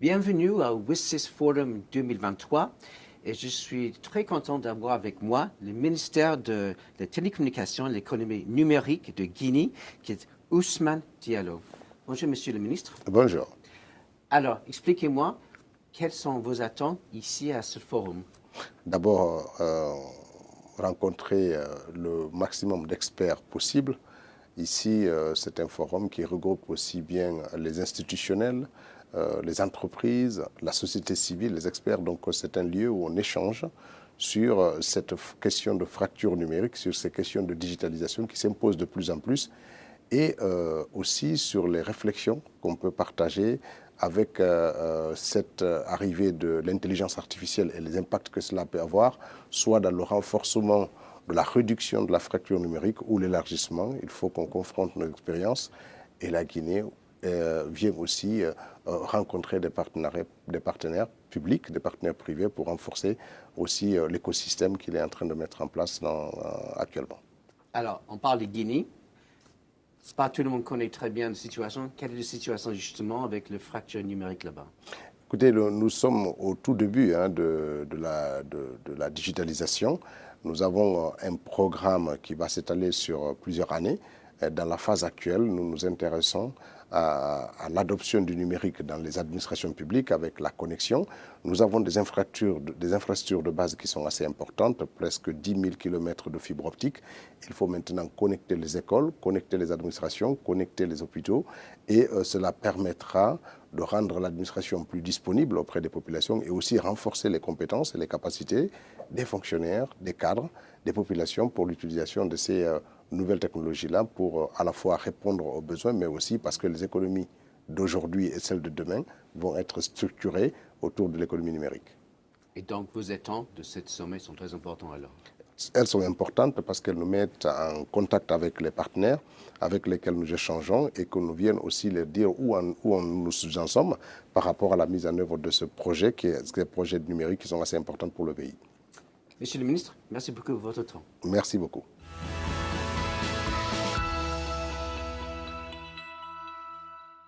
Bienvenue au WISIS Forum 2023 et je suis très content d'avoir avec moi le ministère de la Télécommunication et l'économie numérique de Guinée, qui est Ousmane Diallo. Bonjour, monsieur le ministre. Bonjour. Alors, expliquez-moi, quelles sont vos attentes ici à ce forum? D'abord, euh, rencontrer euh, le maximum d'experts possible. Ici, euh, c'est un forum qui regroupe aussi bien les institutionnels, les entreprises, la société civile, les experts. Donc, c'est un lieu où on échange sur cette question de fracture numérique, sur ces questions de digitalisation qui s'imposent de plus en plus et aussi sur les réflexions qu'on peut partager avec euh, euh, cette euh, arrivée de l'intelligence artificielle et les impacts que cela peut avoir, soit dans le renforcement la réduction de la fracture numérique ou l'élargissement. Il faut qu'on confronte nos expériences et la Guinée vient aussi rencontrer des partenaires, des partenaires publics, des partenaires privés pour renforcer aussi l'écosystème qu'il est en train de mettre en place actuellement. Alors, on parle de Guinée, pas tout le monde connaît très bien la situation. Quelle est la situation justement avec le fracture numérique là-bas? Écoutez, nous sommes au tout début hein, de, la, de, la, digitalisation. Nous avons un programme qui va s'étaler sur plusieurs années. Dans la phase actuelle, nous nous intéressons à, l'adoption du numérique dans les administrations publiques avec la connexion. Nous avons des infrastructures, des infrastructures de base qui sont assez importantes, presque 10 000 km de fibre optique. Il faut maintenant connecter les écoles, connecter les administrations, connecter les hôpitaux et euh, cela permettra de rendre l'administration plus disponible auprès des populations et aussi renforcer les compétences et les capacités des fonctionnaires, des cadres, des populations pour l'utilisation de ces euh, nouvelles technologies-là pour euh, à la fois répondre aux besoins, mais aussi parce que les économies d'aujourd'hui et celles de demain vont être structurées autour de l'économie numérique. Et donc vos attentes de cette sommet sont très importantes alors? Elles sont importantes parce qu'elles nous mettent en contact avec les partenaires avec lesquels nous échangeons et que nous viennent aussi leur dire où, où nous en sommes par rapport à la mise en œuvre de ce projet, qui est des projets numériques qui sont assez importants pour le pays. Monsieur le ministre, merci beaucoup pour votre temps. Merci beaucoup.